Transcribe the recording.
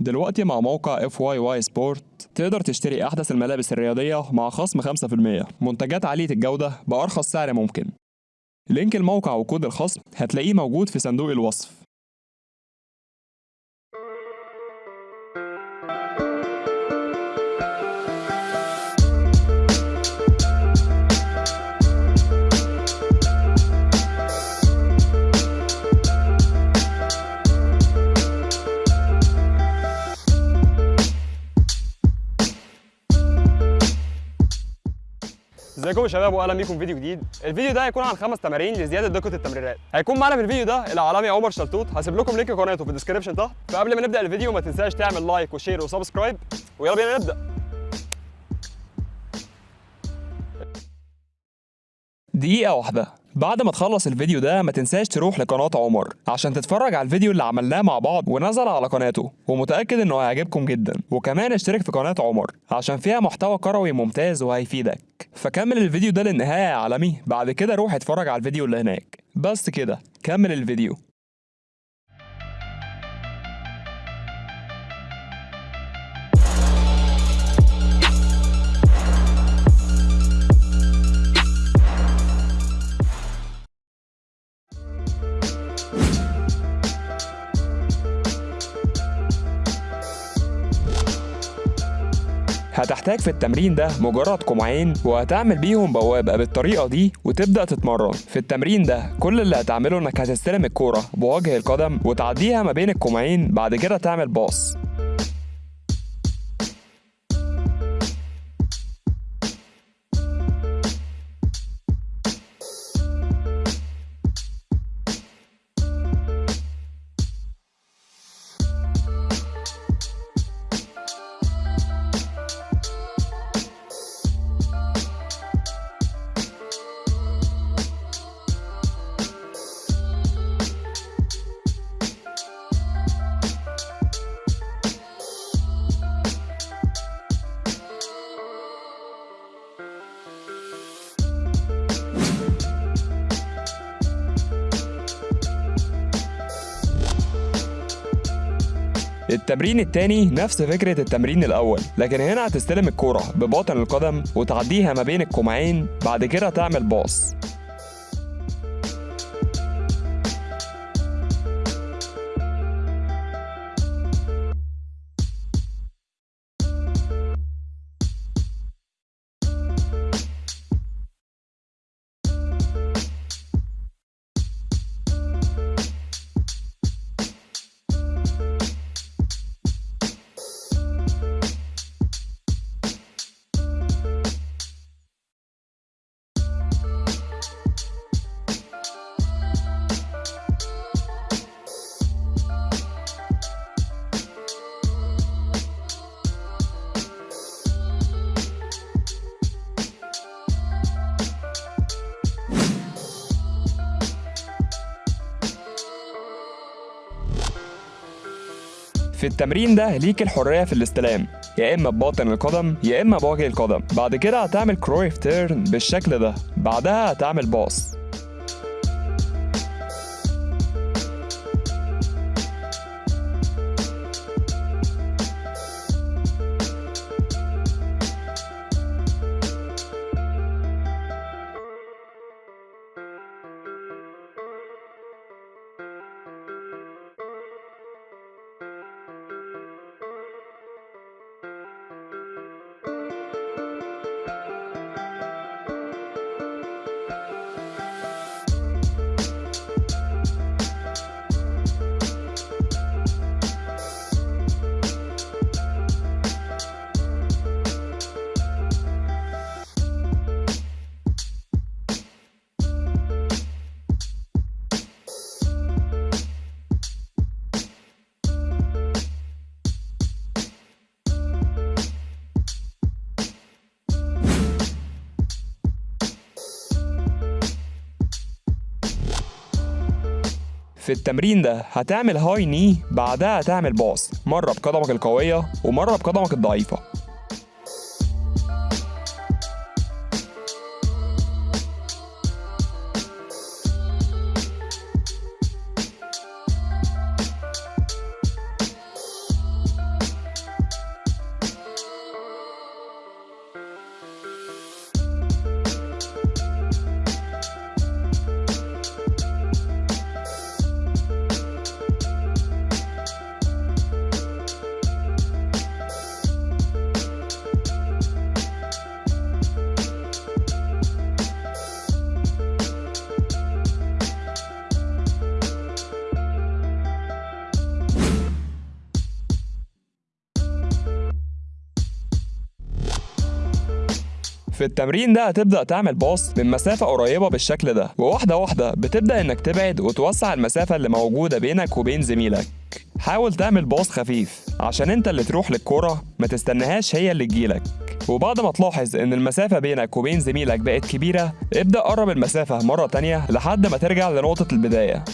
دلوقتي مع موقع FYY Sport تقدر تشتري أحدث الملابس الرياضية مع خصم 5% منتجات عالية الجودة بأرخص سعر ممكن. link الموقع وكود الخصم هتلاقيه موجود في صندوق الوصف. ازيكم يا شباب واهلا بيكم في فيديو جديد. الفيديو ده هيكون عن خمس تمارين لزيادة دقة التمريرات. هيكون معانا في الفيديو ده الاعلامي عمر شلتوت هسيب لكم link قناته في ال description تحت. فقبل ما نبدأ الفيديو ما تنساش تعمل like و share و subscribe. ويلا بينا نبدأ. دقيقة واحدة. بعد ما تخلص الفيديو ده ما تنساش تروح لقناة عمر عشان تتفرج على الفيديو اللي عملناه مع بعض ونزل على قناته ومتأكد إنه هيعجبكم جدا. وكمان اشترك في قناة عمر عشان فيها محتوى كروي ممتاز وهيفيدك. فكمل الفيديو ده للنهاية يا عالمي بعد كده روح اتفرج على الفيديو اللي هناك. بس كده كمل الفيديو. هتحتاج في التمرين ده مجرد كومعين وهتعمل بيهم بوابة بالطريقة دي وتبدأ تتمرن. في التمرين ده كل اللي هتعمله إنك هتستلم الكورة بوجه القدم وتعديها ما بين الكومعين بعد كده تعمل باص. التمرين التاني نفس فكرة التمرين الأول لكن هنا هتستلم الكورة بباطن القدم وتعديها ما بين الكومعين بعد كده تعمل باص. في التمرين ده ليك الحرية في الاستلام. يا إما بباطن القدم يا إما بوجه القدم. بعد كده هتعمل Cruyff turn بالشكل ده. بعدها هتعمل pass. في التمرين ده هتعمل هاي ني بعدها هتعمل باص مرة بقدمك القوية ومرة بقدمك الضعيفة. في التمرين ده هتبدأ تعمل باص من مسافة قريبة بالشكل ده وواحدة واحدة بتبدأ إنك تبعد وتوسع المسافة اللي موجودة بينك وبين زميلك. حاول تعمل باص خفيف عشان أنت اللي تروح للكرة ما تستناهاش هي اللي تجيلك. وبعد ما تلاحظ إن المسافة بينك وبين زميلك بقت كبيرة ابدأ قرب المسافة مرة تانية لحد ما ترجع لنقطة البداية.